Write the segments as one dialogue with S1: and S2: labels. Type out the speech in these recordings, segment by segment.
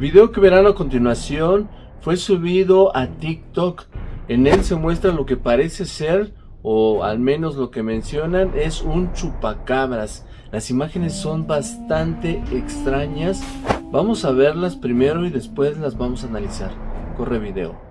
S1: video que verán a continuación fue subido a TikTok. En él se muestra lo que parece ser, o al menos lo que mencionan, es un chupacabras. Las imágenes son bastante extrañas. Vamos a verlas primero y después las vamos a analizar. Corre video.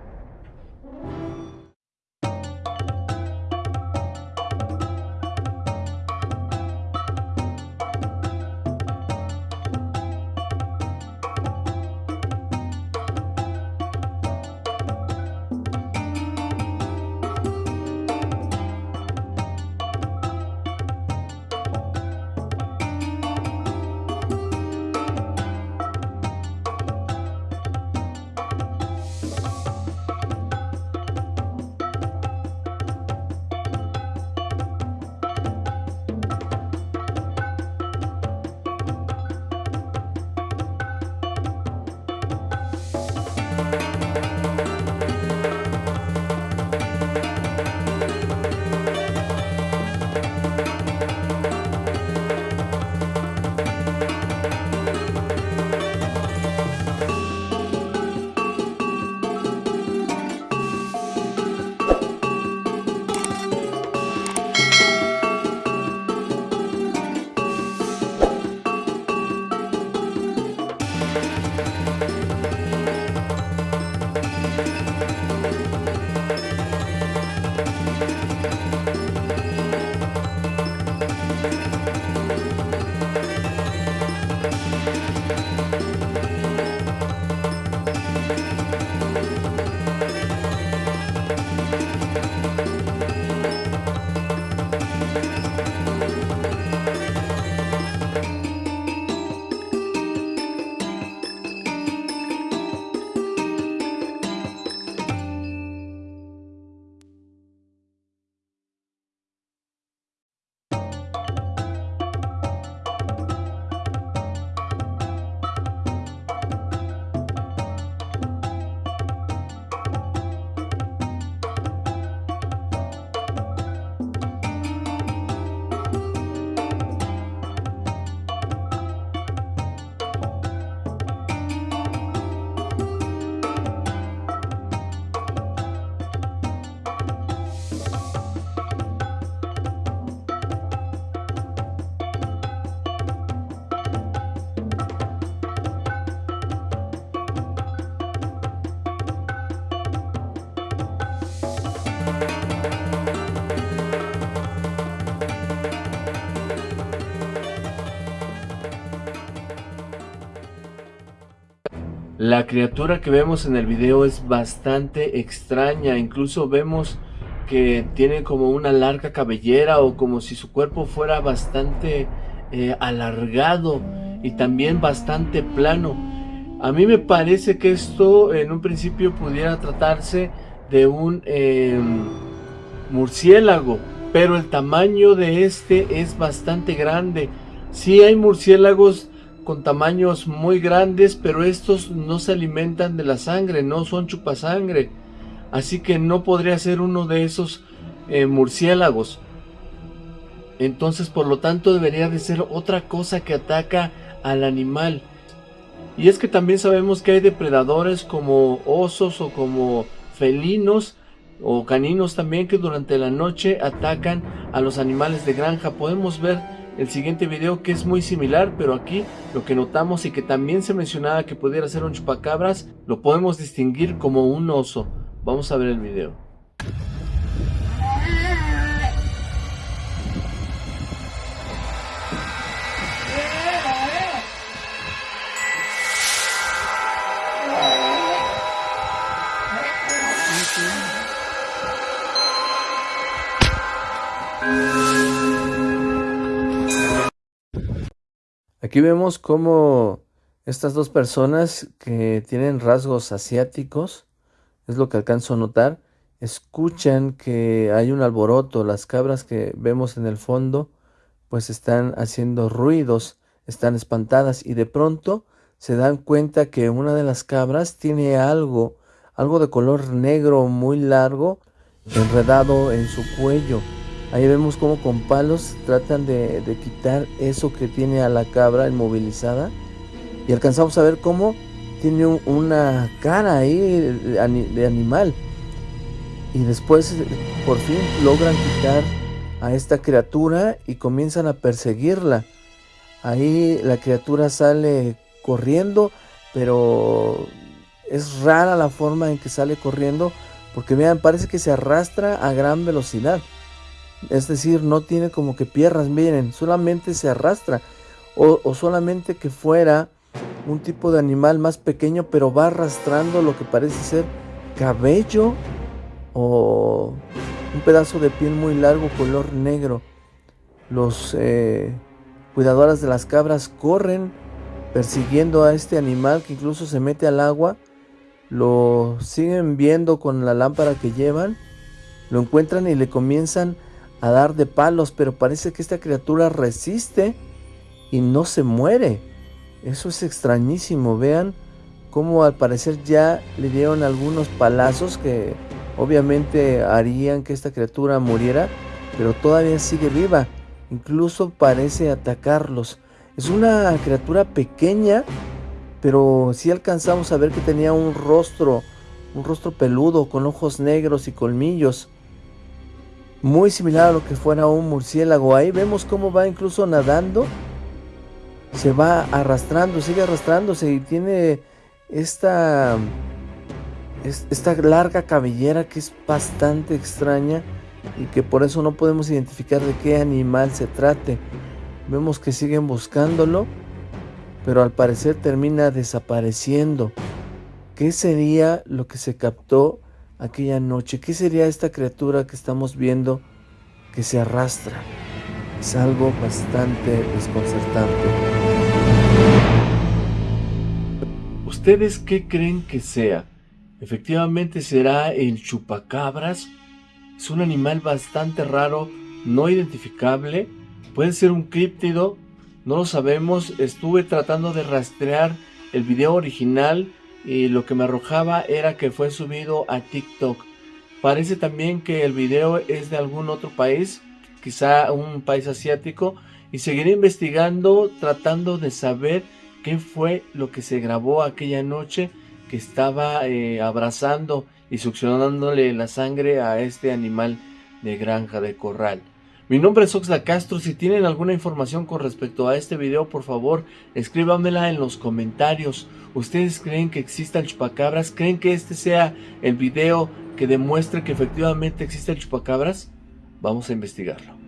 S1: La criatura que vemos en el video es bastante extraña, incluso vemos que tiene como una larga cabellera o como si su cuerpo fuera bastante eh, alargado y también bastante plano. A mí me parece que esto en un principio pudiera tratarse de un em, murciélago, pero el tamaño de este es bastante grande. Sí hay murciélagos con tamaños muy grandes, pero estos no se alimentan de la sangre, no son chupasangre. Así que no podría ser uno de esos eh, murciélagos. Entonces, por lo tanto, debería de ser otra cosa que ataca al animal. Y es que también sabemos que hay depredadores como osos o como felinos o caninos también que durante la noche atacan a los animales de granja. Podemos ver el siguiente video que es muy similar, pero aquí lo que notamos y que también se mencionaba que pudiera ser un chupacabras, lo podemos distinguir como un oso. Vamos a ver el video. Aquí vemos cómo estas dos personas que tienen rasgos asiáticos, es lo que alcanzo a notar, escuchan que hay un alboroto, las cabras que vemos en el fondo pues están haciendo ruidos, están espantadas y de pronto se dan cuenta que una de las cabras tiene algo, algo de color negro muy largo enredado en su cuello. Ahí vemos como con palos tratan de, quitar eso que tiene a la cabra inmovilizada. Y alcanzamos a ver cómo
S2: tiene una cara ahí de animal. Y después por fin logran quitar a esta criatura y comienzan a perseguirla. Ahí la criatura sale corriendo, pero es rara la forma en que sale corriendo, porque vean, parece que se arrastra a gran velocidad. Es decir, no tiene como que piernas, miren, solamente se arrastra. O, solamente que fuera un tipo de animal más pequeño, pero va arrastrando lo que parece ser cabello o un pedazo de piel muy largo color negro. Los eh, cuidadoras de las cabras corren persiguiendo a este animal que incluso se mete al agua. Lo siguen viendo con la lámpara que llevan. Lo encuentran y le comienzan a dar de palos, pero parece que esta criatura resiste y no se muere. Eso es extrañísimo. Vean cómo al parecer ya le dieron algunos palazos que obviamente harían que esta criatura muriera, pero todavía sigue viva. Incluso parece atacarlos. Es una criatura pequeña, pero si alcanzamos a ver que tenía un rostro, un rostro peludo con ojos negros y colmillos. Muy similar a lo que fuera un murciélago. Ahí vemos cómo va incluso nadando. Se va arrastrando, sigue arrastrándose y tiene esta esta larga cabellera que es bastante extraña y que por eso no podemos identificar de qué animal se trate. Vemos que siguen buscándolo, pero al parecer termina desapareciendo. ¿Qué sería lo que se captó aquella noche? ¿Qué sería esta criatura que estamos viendo que se arrastra? Es algo bastante desconcertante.
S1: ¿Ustedes qué creen que sea? Efectivamente será el chupacabras. Es un animal bastante raro, no identificable. Puede ser un críptido, no lo sabemos. Estuve tratando de rastrear el video original y lo que me arrojaba era que fue subido a TikTok. Parece también que el video es de algún otro país, quizá un país asiático, y seguiré investigando tratando de saber qué fue lo que se grabó aquella noche que estaba eh, abrazando y succionándole la sangre a este animal de granja de corral. Mi nombre es Oxla Castro, si tienen alguna información con respecto a este video, por favor, escríbamela en los comentarios. ¿Ustedes creen que exista el chupacabras? ¿Creen que este sea el video que demuestre que efectivamente existe el chupacabras? Vamos a investigarlo.